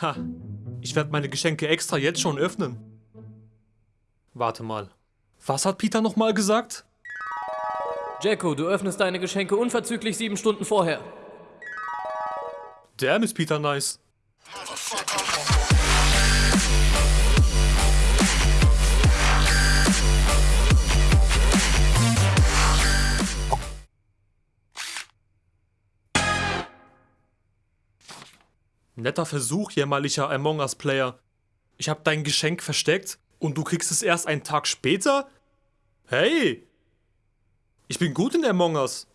Ha, ich werde meine Geschenke extra jetzt schon öffnen. Warte mal. Was hat Peter nochmal gesagt? Jacko, du öffnest deine Geschenke unverzüglich sieben Stunden vorher. Damn, ist Peter nice. Netter Versuch, jämmerlicher Among Us Player. Ich hab dein Geschenk versteckt und du kriegst es erst einen Tag später? Hey! Ich bin gut in Among Us.